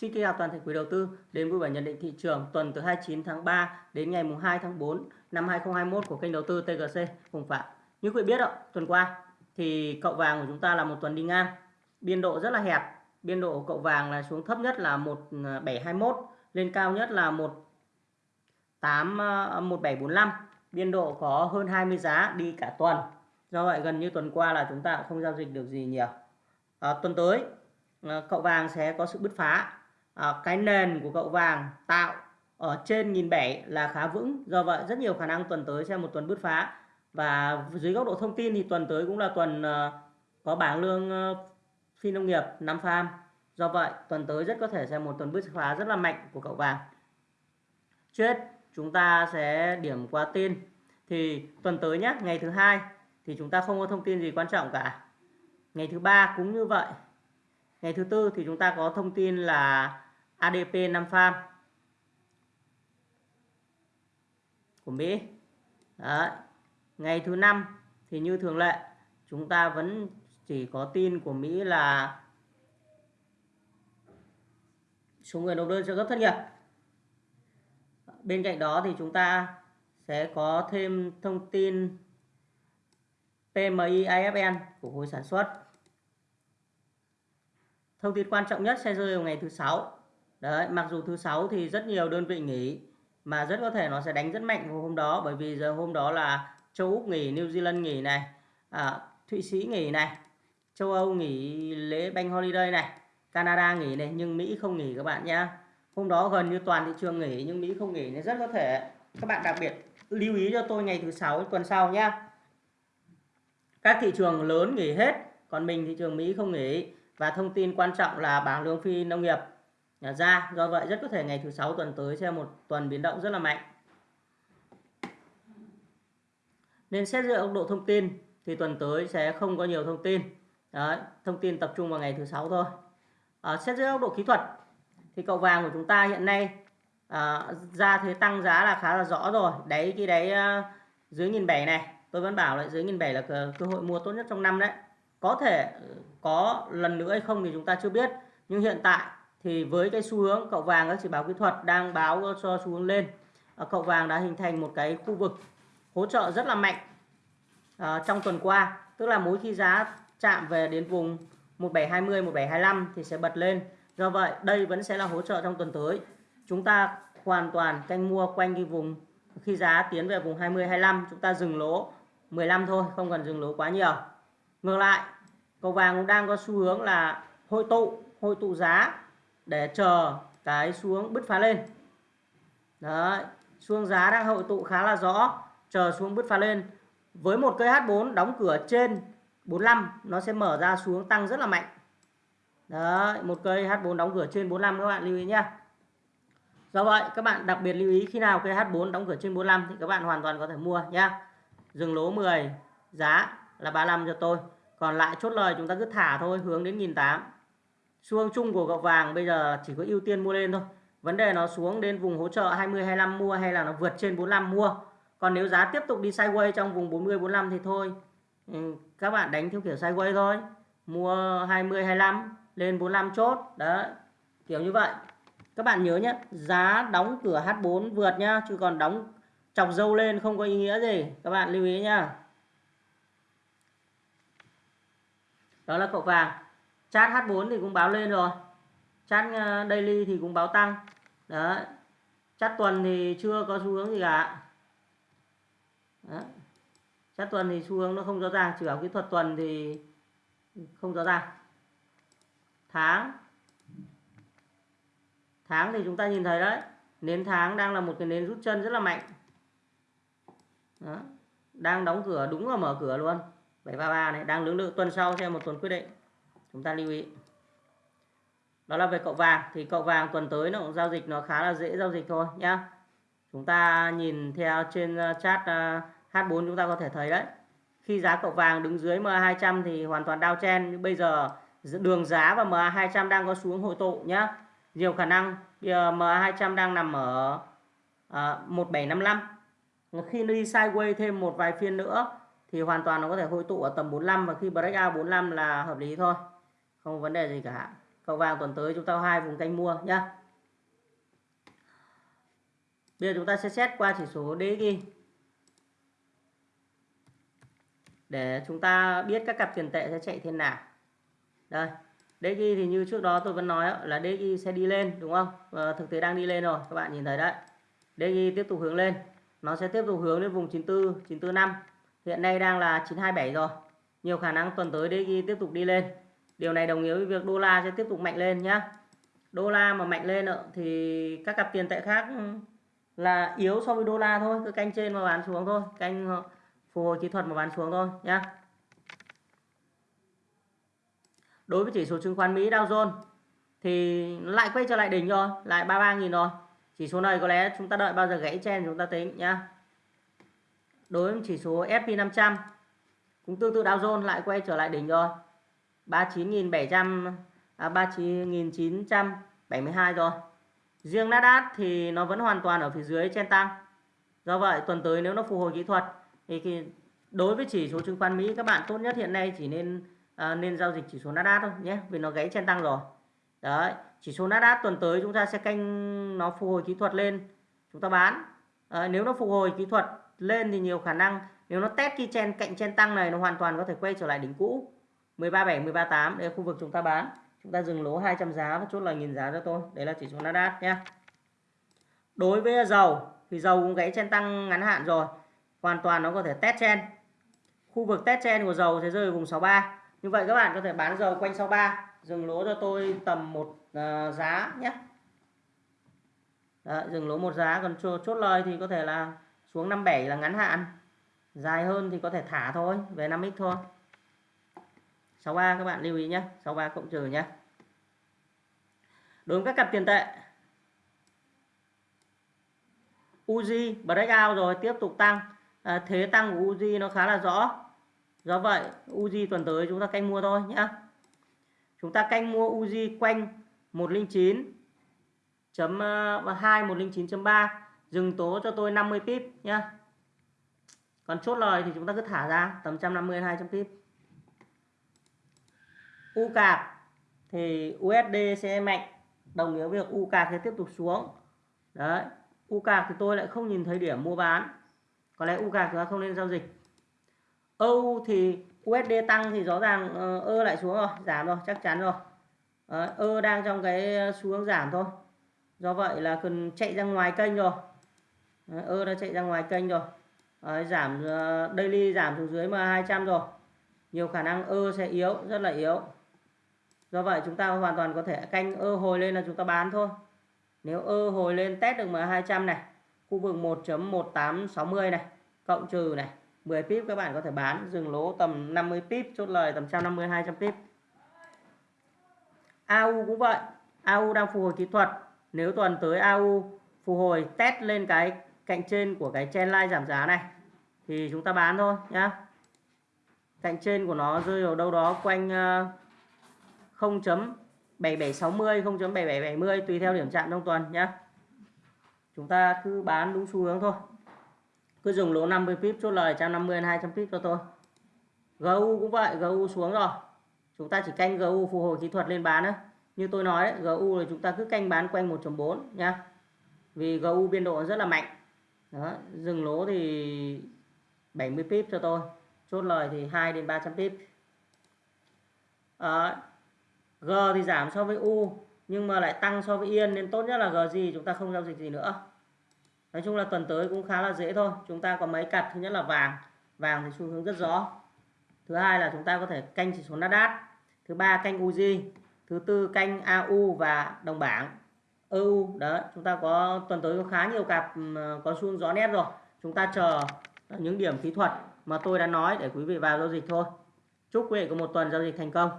Xin kính chào toàn thể quý đầu tư đến với bản nhận định thị trường tuần từ 29 tháng 3 đến ngày mùng 2 tháng 4 năm 2021 của kênh đầu tư TGC Hùng Phạm. Như quý vị biết đó, tuần qua thì cậu vàng của chúng ta là một tuần đi ngang, biên độ rất là hẹp. Biên độ của cậu vàng là xuống thấp nhất là 1721, à, lên cao nhất là 18 1745. À, biên độ có hơn 20 giá đi cả tuần. Do vậy gần như tuần qua là chúng ta cũng không giao dịch được gì nhiều. À, tuần tới à, cậu vàng sẽ có sự bứt phá à, cái nền của cậu vàng tạo ở trên nghìn bảy là khá vững. Do vậy rất nhiều khả năng tuần tới sẽ một tuần bứt phá. Và dưới góc độ thông tin thì tuần tới cũng là tuần uh, có bảng lương uh, phi nông nghiệp năm farm. Do vậy tuần tới rất có thể sẽ một tuần bứt phá rất là mạnh của cậu vàng. Chết chúng ta sẽ điểm qua tin. Thì tuần tới nhé ngày thứ hai thì chúng ta không có thông tin gì quan trọng cả. Ngày thứ ba cũng như vậy. Ngày thứ tư thì chúng ta có thông tin là ADP 5 farm của Mỹ. Đấy. ngày thứ năm thì như thường lệ, chúng ta vẫn chỉ có tin của Mỹ là số người nộp đơn trợ cấp thất nghiệp. Bên cạnh đó thì chúng ta sẽ có thêm thông tin PMI IFN của khối sản xuất. Thông tin quan trọng nhất sẽ rơi vào ngày thứ sáu đấy mặc dù thứ sáu thì rất nhiều đơn vị nghỉ mà rất có thể nó sẽ đánh rất mạnh vào hôm đó bởi vì giờ hôm đó là châu úc nghỉ new zealand nghỉ này à, thụy sĩ nghỉ này châu âu nghỉ lễ bank holiday này canada nghỉ này nhưng mỹ không nghỉ các bạn nhé hôm đó gần như toàn thị trường nghỉ nhưng mỹ không nghỉ nên rất có thể các bạn đặc biệt lưu ý cho tôi ngày thứ sáu tuần sau nhé các thị trường lớn nghỉ hết còn mình thị trường mỹ không nghỉ. Và thông tin quan trọng là bảng lương phi nông nghiệp ra do vậy rất có thể ngày thứ sáu tuần tới sẽ một tuần biến động rất là mạnh. Nên xét dựa góc độ thông tin thì tuần tới sẽ không có nhiều thông tin. Đấy, thông tin tập trung vào ngày thứ sáu thôi. À, xét dưới góc độ kỹ thuật thì cậu vàng của chúng ta hiện nay à, ra thế tăng giá là khá là rõ rồi. Đấy cái đấy à, dưới nghìn bảy này tôi vẫn bảo là dưới nghìn bảy là cơ, cơ hội mua tốt nhất trong năm đấy. Có thể có lần nữa hay không thì chúng ta chưa biết. Nhưng hiện tại thì với cái xu hướng cậu vàng các chỉ báo kỹ thuật đang báo cho xu hướng lên. Ờ, cậu vàng đã hình thành một cái khu vực hỗ trợ rất là mạnh à, trong tuần qua. Tức là mỗi khi giá chạm về đến vùng 1720 1725 thì sẽ bật lên. Do vậy đây vẫn sẽ là hỗ trợ trong tuần tới. Chúng ta hoàn toàn canh mua quanh cái vùng khi giá tiến về vùng 20 25 chúng ta dừng lỗ 15 thôi không cần dừng lỗ quá nhiều. Ngược lại cầu vàng cũng đang có xu hướng là hội tụ hội tụ giá để chờ cái xuống bứt phá lên. Đấy xuống giá đang hội tụ khá là rõ, chờ xuống bứt phá lên. Với một cây H4 đóng cửa trên 45 nó sẽ mở ra xuống tăng rất là mạnh. Đấy, một cây H4 đóng cửa trên 45 các bạn lưu ý nhé do vậy, các bạn đặc biệt lưu ý khi nào cây H4 đóng cửa trên 45 thì các bạn hoàn toàn có thể mua nhé dừng lỗ 10 giá là 35 cho tôi. Còn lại chốt lời chúng ta cứ thả thôi, hướng đến 1008 xu hướng chung của gạo vàng bây giờ chỉ có ưu tiên mua lên thôi. Vấn đề nó xuống đến vùng hỗ trợ 20 25 mua hay là nó vượt trên 45 mua. Còn nếu giá tiếp tục đi sideways trong vùng 40 45 thì thôi. Ừ, các bạn đánh theo kiểu sideways thôi. Mua 20 25 lên 45 chốt. Đó kiểu như vậy. Các bạn nhớ nhé giá đóng cửa H4 vượt nhá, chứ còn đóng chọc dâu lên không có ý nghĩa gì. Các bạn lưu ý nhá. Đó là cậu vàng chat H4 thì cũng báo lên rồi. Chat ờ, daily thì cũng báo tăng. Đó chat tuần thì chưa có xu hướng gì cả. Đó. chat tuần thì xu hướng nó không rõ ràng, chỉ bảo kỹ thuật tuần thì không rõ ràng. Tháng. Tháng thì chúng ta nhìn thấy đấy, nến tháng đang là một cái nến rút chân rất là mạnh. Đó. đang đóng cửa, đúng là mở cửa luôn. 733 này, đang lưỡng lự tuần sau xem một tuần quyết định chúng ta lưu ý. Đó là về cậu vàng. Thì cậu vàng tuần tới nó cũng giao dịch nó khá là dễ giao dịch thôi nhá. Chúng ta nhìn theo trên ờ, chat ờ, H4 chúng ta có thể thấy đấy. Khi giá cậu vàng đứng dưới MA200 thì hoàn toàn đao chen. Nhưng bây giờ đường giá và MA200 đang có xuống hội tụ nhá. Nhiều khả năng giờ MA200 đang nằm ở ờ, à, 1755 khi nó đi sideways thêm một vài phiên nữa thì hoàn toàn nó có thể hội tụ ở tầm 45 và khi breakout 45 là hợp lý thôi không vấn đề gì cả. Cầu vàng tuần tới chúng ta có hai vùng canh mua nhá. Bây giờ chúng ta sẽ xét qua chỉ số DXY để chúng ta biết các cặp tiền tệ sẽ chạy thế nào. Đây DXY thì như trước đó tôi vẫn nói là DXY sẽ đi lên, đúng không? Và thực tế đang đi lên rồi, các bạn nhìn thấy đấy. DXY tiếp tục hướng lên. Nó sẽ tiếp tục hướng lên vùng 94 945 hiện nay đang là 927 rồi. Nhiều khả năng tuần tới DXY tiếp tục đi lên điều này đồng nghĩa với việc đô la sẽ tiếp tục mạnh lên nhá. Đô la mà mạnh lên thì các cặp tiền tệ khác là yếu so với đô la thôi, cứ canh trên mà bán xuống thôi, canh ờ, phục hồi kỹ thuật mà bán xuống thôi nhá. Đối với chỉ số chứng khoán Mỹ Dow Jones thì lại quay trở lại đỉnh rồi, lại 33.000 rồi. Chỉ số này có lẽ chúng ta đợi bao giờ gãy chen chúng ta tính nhá. Đối với chỉ số S&P 500 cũng tương tự Dow Jones lại quay trở lại đỉnh rồi. 39.700 à, 39.972 rồi. Riêng Nasdaq thì nó vẫn hoàn toàn ở phía dưới trên tăng. Do vậy tuần tới nếu nó phục hồi kỹ thuật thì đối với chỉ số chứng khoán Mỹ các bạn tốt nhất hiện nay chỉ nên à, nên giao dịch chỉ số Nasdaq thôi nhé vì nó gãy trên tăng rồi. Đấy chỉ số Nasdaq tuần tới chúng ta sẽ canh nó phục hồi kỹ thuật lên chúng ta bán. À, nếu nó phục hồi kỹ thuật lên thì nhiều khả năng nếu nó test cái chen cạnh chen tăng này nó hoàn toàn có thể quay trở lại đỉnh cũ. 137 138 đây là khu vực chúng ta bán. Chúng ta dừng lỗ 200 giá và chốt lời nghìn giá cho tôi. Đấy là chỉ số Nasdaq nhé đối với dầu thì dầu cũng gãy chen tăng ngắn hạn rồi. Hoàn toàn nó có thể test chen khu vực test chen của dầu sẽ rơi vùng 63 như vậy các bạn có thể bán dầu quanh 63 dừng lỗ cho tôi tầm một uh, giá nhé. Đấy, dừng lỗ một giá còn chốt, chốt lời thì có thể là xuống 57 là ngắn hạn. Dài hơn thì có thể thả thôi về 5x thôi. 63 các bạn lưu ý nhé 63 cộng trừ nhé đối với các cặp tiền tệ Uzi breakout rồi tiếp tục tăng. À, thế tăng của Uzi nó khá là rõ. Do vậy Uzi tuần tới chúng ta canh mua thôi nhé chúng ta canh mua Uzi quanh 109 chấm à, 2 109.3 dừng tố cho tôi 50 pip nhá. Còn chốt lời thì chúng ta cứ thả ra tầm 150 200 pip. U cạc thì USD sẽ mạnh. Đồng nghĩa với việc U cạc sẽ tiếp tục xuống. Đấy U cạc thì tôi lại không nhìn thấy điểm mua bán. Có lẽ U cạc chúng ta không nên giao dịch. EU thì USD tăng thì rõ ràng uh, ơ lại xuống rồi giảm rồi chắc chắn rồi. Đấy, ơ đang trong cái xu hướng giảm thôi. Do vậy là cần chạy ra ngoài kênh rồi. Đấy, ơ đã chạy ra ngoài kênh rồi. Đấy, giảm uh, daily giảm xuống dưới mà 200 rồi. Nhiều khả năng ơ sẽ yếu rất là yếu do vậy chúng ta hoàn toàn có thể canh ơ hồi lên là chúng ta bán thôi. Nếu ơ hồi lên test được M200 này, khu vực 1.1860 này, cộng trừ này 10 pip các bạn có thể bán dừng lỗ tầm 50 pip chốt lời tầm 150 200 pip AU cũng vậy AU đang phục hồi kỹ thuật. Nếu tuần tới AU phục hồi test lên cái cạnh trên của cái trendline giảm giá này, thì chúng ta bán thôi nhá. Cạnh trên của nó rơi vào đâu đó quanh 0.7760 0.7770 tùy theo điểm chạm trong tuần nhé. chúng ta cứ bán đúng xu hướng thôi. Cứ dùng lỗ 50 pip chốt lời 150 200 pip cho tôi. GU cũng vậy GU xuống rồi. Chúng ta chỉ canh GU phục hồi kỹ thuật lên bán nữa như tôi nói đấy, GU là chúng ta cứ canh bán quanh 1.4 nhá. Vì GU biên độ rất là mạnh. Đó dừng lỗ thì 70 pip cho tôi. Chốt lời thì 2 đến 300 pip. À, G thì giảm so với U nhưng mà lại tăng so với Yên nên tốt nhất là G gì chúng ta không giao dịch gì nữa. Nói chung là tuần tới cũng khá là dễ thôi chúng ta có mấy cặp thứ nhất là vàng. Vàng thì xu hướng rất rõ. Thứ hai là chúng ta có thể canh chỉ số Nasdaq. Thứ ba canh UJ, thứ tư canh AU và đồng bảng EU đó chúng ta có tuần tới có khá nhiều cặp có xu hướng rõ nét rồi. Chúng ta chờ những điểm kỹ thuật mà tôi đã nói để quý vị vào giao dịch thôi. Chúc quý vị có một tuần giao dịch thành công.